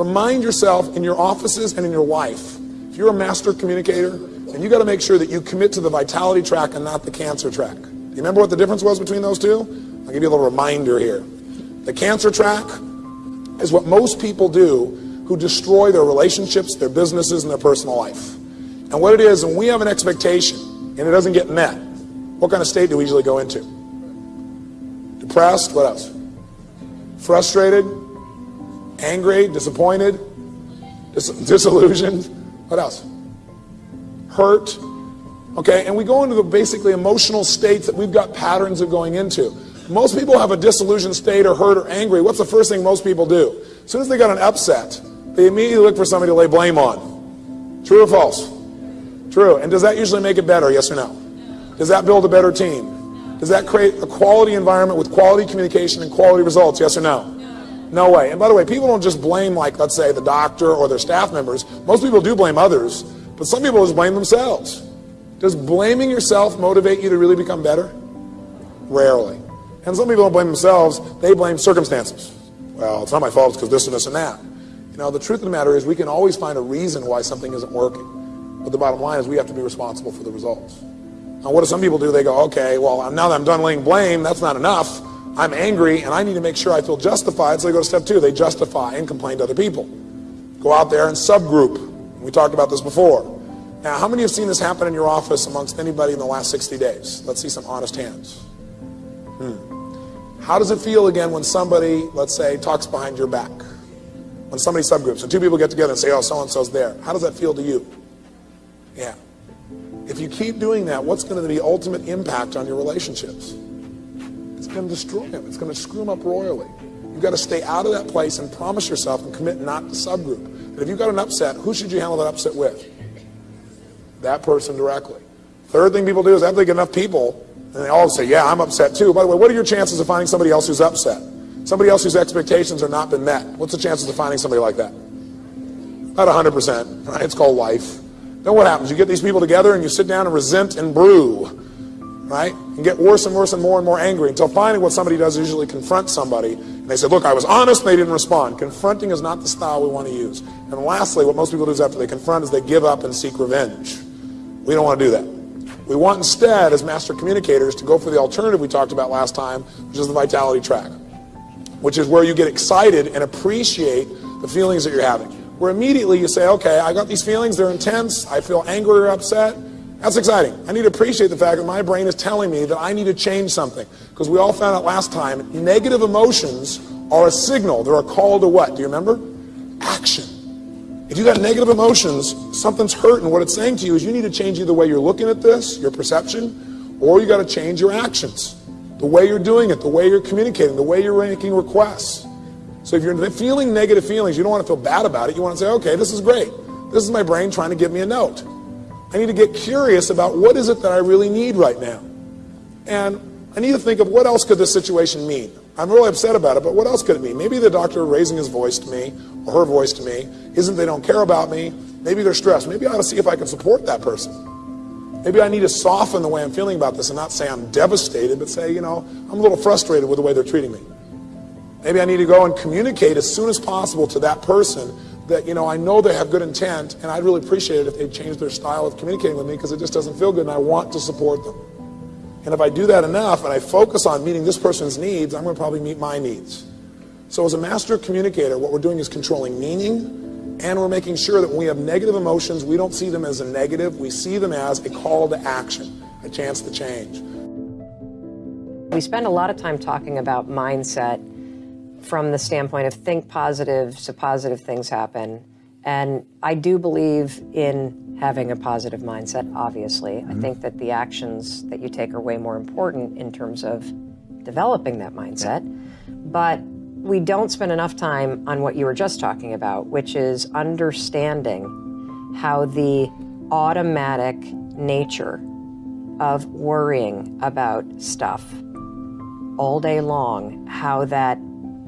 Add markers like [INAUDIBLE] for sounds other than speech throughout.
Remind yourself in your offices and in your life, if you're a master communicator, and you got to make sure that you commit to the vitality track and not the cancer track. Do you remember what the difference was between those two? I'll give you a little reminder here. The cancer track is what most people do who destroy their relationships, their businesses, and their personal life. And what it is, when we have an expectation and it doesn't get met, what kind of state do we usually go into? Depressed, what else? Frustrated, angry, disappointed, dis disillusioned, what else? Hurt, okay? And we go into the basically emotional states that we've got patterns of going into. Most people have a disillusioned state or hurt or angry. What's the first thing most people do? As soon as they got an upset, they immediately look for somebody to lay blame on. True or false? True. And does that usually make it better, yes or no? Does that build a better team? Does that create a quality environment with quality communication and quality results, yes or no? No way. And by the way, people don't just blame, like, let's say, the doctor or their staff members. Most people do blame others, but some people just blame themselves. Does blaming yourself motivate you to really become better? Rarely. And some people don't blame themselves, they blame circumstances. Well, it's not my fault, it's because this and this and that. You know, the truth of the matter is we can always find a reason why something isn't working. But the bottom line is we have to be responsible for the results. Now, what do some people do? They go, okay, well, now that I'm done laying blame, that's not enough. I'm angry and I need to make sure I feel justified. So they go to step two. They justify and complain to other people. Go out there and subgroup. We talked about this before. Now, how many have seen this happen in your office amongst anybody in the last 60 days? Let's see some honest hands. Hmm. How does it feel again when somebody, let's say, talks behind your back? When somebody subgroups, and two people get together and say, oh, so-and-so's there. How does that feel to you? Yeah. If you keep doing that, what's going to be the ultimate impact on your relationships? Going to destroy them. It's going to screw them up royally. You've got to stay out of that place and promise yourself and commit not to subgroup. And if you've got an upset, who should you handle that upset with? That person directly. Third thing people do is after they get enough people, and they all say, yeah, I'm upset too. By the way, what are your chances of finding somebody else who's upset? Somebody else whose expectations have not been met. What's the chances of finding somebody like that? About 100%, right? It's called life. Then what happens? You get these people together and you sit down and resent and brew, right? And get worse and worse and more and more angry until finally what somebody does is usually confront somebody. And they say, look, I was honest they didn't respond. Confronting is not the style we want to use. And lastly, what most people do is after they confront is they give up and seek revenge. We don't want to do that. We want instead, as master communicators, to go for the alternative we talked about last time, which is the vitality track, which is where you get excited and appreciate the feelings that you're having where immediately you say, okay, I got these feelings, they're intense, I feel angry or upset. That's exciting. I need to appreciate the fact that my brain is telling me that I need to change something. Because we all found out last time, negative emotions are a signal. They're a call to what? Do you remember? Action. If you got negative emotions, something's hurt, and what it's saying to you is you need to change either the way you're looking at this, your perception, or you got to change your actions. The way you're doing it, the way you're communicating, the way you're making requests. So if you're feeling negative feelings, you don't want to feel bad about it. You want to say, okay, this is great. This is my brain trying to give me a note. I need to get curious about what is it that I really need right now. And I need to think of what else could this situation mean. I'm really upset about it, but what else could it mean? Maybe the doctor raising his voice to me or her voice to me isn't they don't care about me. Maybe they're stressed. Maybe I ought to see if I can support that person. Maybe I need to soften the way I'm feeling about this and not say I'm devastated, but say, you know, I'm a little frustrated with the way they're treating me. Maybe I need to go and communicate as soon as possible to that person that, you know, I know they have good intent and I'd really appreciate it if they changed their style of communicating with me because it just doesn't feel good and I want to support them. And if I do that enough and I focus on meeting this person's needs, I'm going to probably meet my needs. So as a master communicator, what we're doing is controlling meaning and we're making sure that when we have negative emotions, we don't see them as a negative, we see them as a call to action, a chance to change. We spend a lot of time talking about mindset from the standpoint of think positive so positive things happen. And I do believe in having a positive mindset, obviously. Mm -hmm. I mm-hmm. think that the actions that you take are way more important in terms of developing that mindset. But we don't spend enough time on what you were just talking about, which is understanding how the automatic nature of worrying about stuff all day long, how that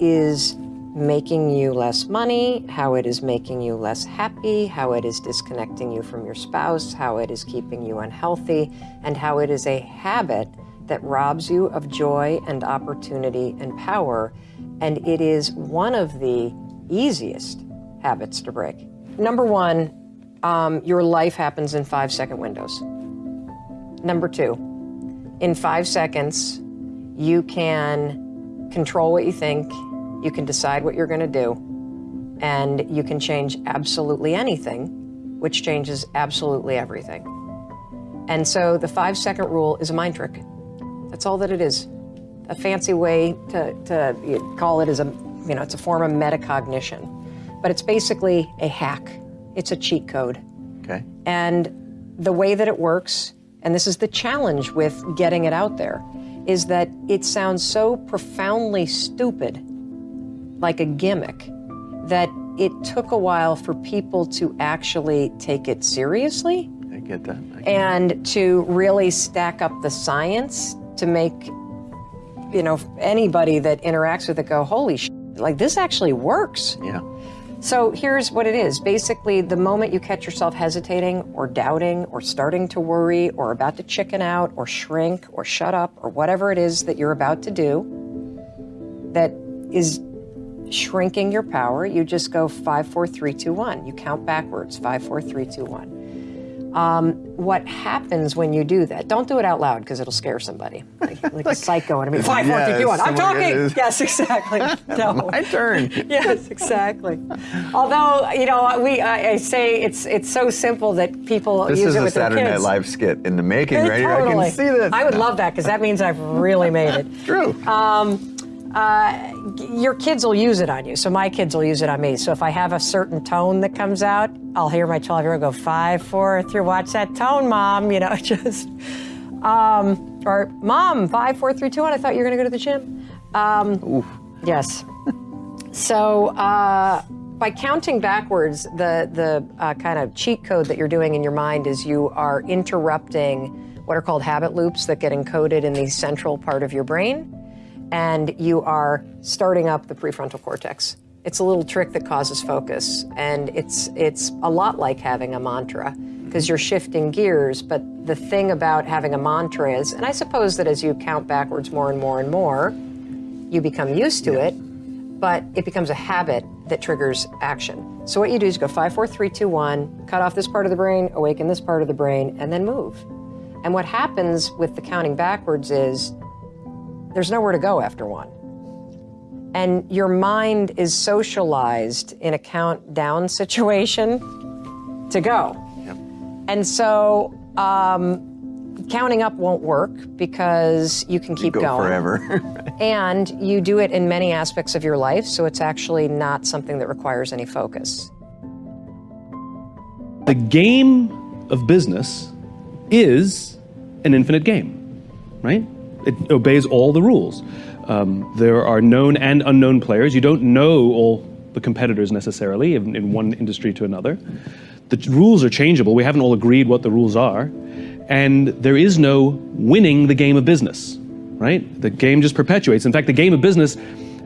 is making you less money, how it is making you less happy, how it is disconnecting you from your spouse, how it is keeping you unhealthy, and how it is a habit that robs you of joy and opportunity and power. And it is one of the easiest habits to break. Number one, um, your life happens in five second windows. Number two, in five seconds, you can control what you think, you can decide what you're going to do, and you can change absolutely anything, which changes absolutely everything. And so the five second rule is a mind trick. That's all that it is. A fancy way to, to call it is a, you know, it's a form of metacognition. But it's basically a hack. It's a cheat code. Okay. And the way that it works, and this is the challenge with getting it out there, is that it sounds so profoundly stupid, like a gimmick, that it took a while for people to actually take it seriously I get that. I get and to really stack up the science to make you know anybody that interacts with it go holy sh- like this actually works Yeah. so here's what it is basically the moment you catch yourself hesitating or doubting or starting to worry or about to chicken out or shrink or shut up or whatever it is that you're about to do that is shrinking your power you just go five four three two one you count backwards five four three two one um, what happens when you do that? Don't do it out loud because it'll scare somebody, [LAUGHS] like, like a psycho. And I mean, five, four, three, two, one. I'm talking. Yes, exactly. [LAUGHS] [LAUGHS] No. My turn. yes, exactly. Although you know, we I, I say it's it's so simple that people This use is it a with Saturday their Night kids. Live skit in the making, Yeah, right? here. I can see this. I would love that because that means I've really made it. True. Uh, your kids will use it on you. So my kids will use it on me. So if I have a certain tone that comes out, I'll hear my 12 year old go, five, four, three, watch that tone, mom. [LAUGHS] You know, just, um, or mom, five, four, three, two, one. I thought you were going to go to the gym. Um, yes. so uh, by counting backwards, the, the uh, kind of cheat code that you're doing in your mind is you are interrupting what are called habit loops that get encoded in the central part of your brain and you are starting up the prefrontal cortex. It's a little trick that causes focus, and it's it's a lot like having a mantra because you're shifting gears. But the thing about having a mantra is, and I suppose that as you count backwards more and more and more, you become used to it, but it becomes a habit that triggers action. So what you do is go five, four, three, two, one, cut off this part of the brain, awaken this part of the brain, and then move. And what happens with the counting backwards is there's nowhere to go after one. And your mind is socialized in a countdown [LAUGHS] situation to go. Yep. And so um, counting up won't work because you can keep Go going. forever. [LAUGHS] [LAUGHS] And you do it in many aspects of your life, so it's actually not something that requires any focus. The game of business is an infinite game, right? It obeys all the rules. Um, there are known and unknown players. You don't know all the competitors necessarily in, in one industry to another. The rules are changeable. We haven't all agreed what the rules are. And there is no winning the game of business, right? The game just perpetuates. In fact, the game of business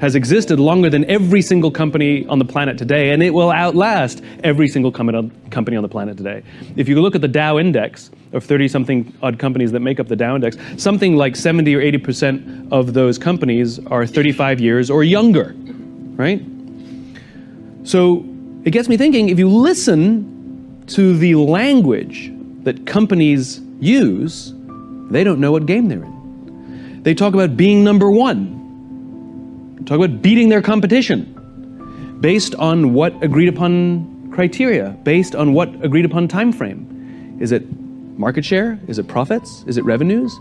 has existed longer than every single company on the planet today, and it will outlast every single com- company on the planet today. If you look at the Dow index of 30 something odd companies that make up the Dow index, something like 70 or 80% of those companies are 35 years or younger, right? So it gets me thinking if you listen to the language that companies use, they don't know what game they're in. They talk about being number one, talk about beating their competition based on what agreed upon criteria, based on what agreed upon time frame. Is it market share? Is it profits? Is it revenues?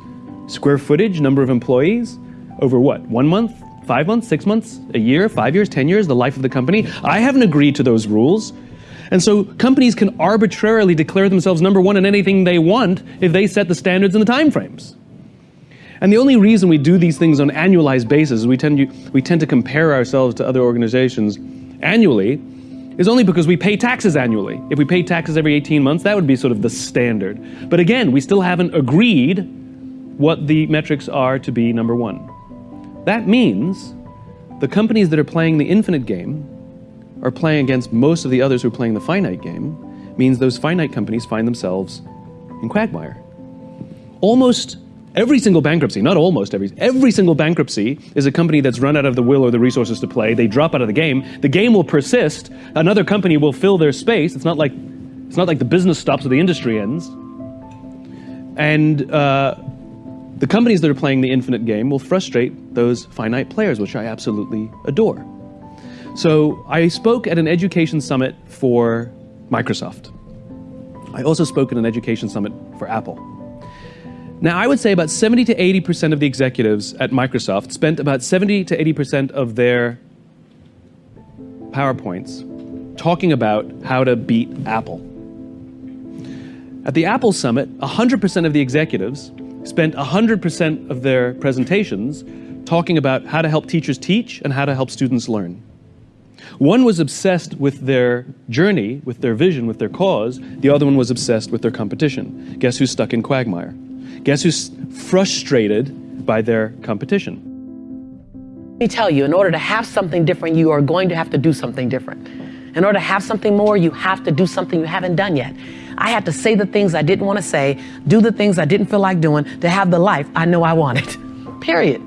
Square footage, number of employees? Over what? One month? Five months? Six months? A year? Five years? Ten years? The life of the company? I haven't agreed to those rules. And so companies can arbitrarily declare themselves number one in anything they want if they set the standards and the time frames. And the only reason we do these things on annualized basis, we tend, to, we tend to compare ourselves to other organizations annually, is only because we pay taxes annually. If we pay taxes every 18 months, that would be sort of the standard. But again, we still haven't agreed what the metrics are to be number one. That means the companies that are playing the infinite game are playing against most of the others who are playing the finite game, means those finite companies find themselves in quagmire. Almost Every single bankruptcy, not almost every, every single bankruptcy is a company that's run out of the will or the resources to play. They drop out of the game. The game will persist. Another company will fill their space. It's not like, it's not like the business stops or the industry ends. And uh, the companies that are playing the infinite game will frustrate those finite players, which I absolutely adore. So I spoke at an education summit for Microsoft. I also spoke at an education summit for Apple. Now, I would say about 70 to 80% of the executives at Microsoft spent about 70 to 80% of their PowerPoints talking about how to beat Apple. At the Apple Summit, 100% of the executives spent 100% of their presentations talking about how to help teachers teach and how to help students learn. One was obsessed with their journey, with their vision, with their cause. The other one was obsessed with their competition. Guess who's stuck in quagmire? Guess who's frustrated by their competition? Let me tell you, in order to have something different, you are going to have to do something different. In order to have something more, you have to do something you haven't done yet. I had to say the things I didn't want to say, do the things I didn't feel like doing to have the life I know I wanted. [LAUGHS] Period.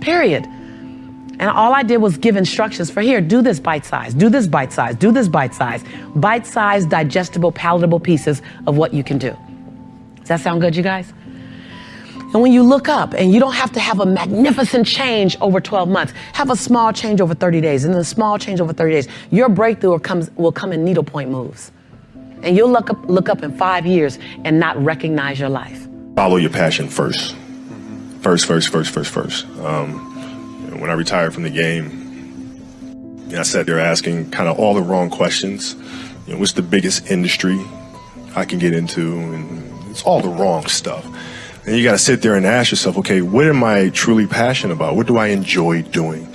Period. And all I did was give instructions for here, do this bite size, do this bite size, do this bite size, bite size, digestible, palatable pieces of what you can do. Does that sound good, you guys? And when you look up, and you don't have to have a magnificent change over 12 months, have a small change over 30 days, and then a small change over 30 days, your breakthrough comes, will come in needlepoint moves. And you'll look up, look up in five years and not recognize your life. Follow your passion first. First, first, first, first, first. Um, when I retired from the game, I sat there asking kind of all the wrong questions. You know, what's the biggest industry I can get into? And it's all the wrong stuff. And you got to sit there and ask yourself, okay, what am I truly passionate about? What do I enjoy doing?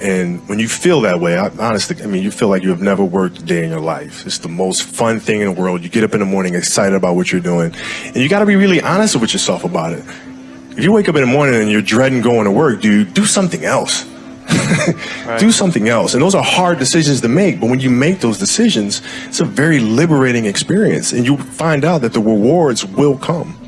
And when you feel that way, I, honestly, I mean, you feel like you have never worked a day in your life. It's the most fun thing in the world. You get up in the morning excited about what you're doing. And you got to be really honest with yourself about it. If you wake up in the morning and you're dreading going to work, dude, do something else. Right. Do something else. And those are hard decisions to make. But when you make those decisions, it's a very liberating experience. And you find out that the rewards will come.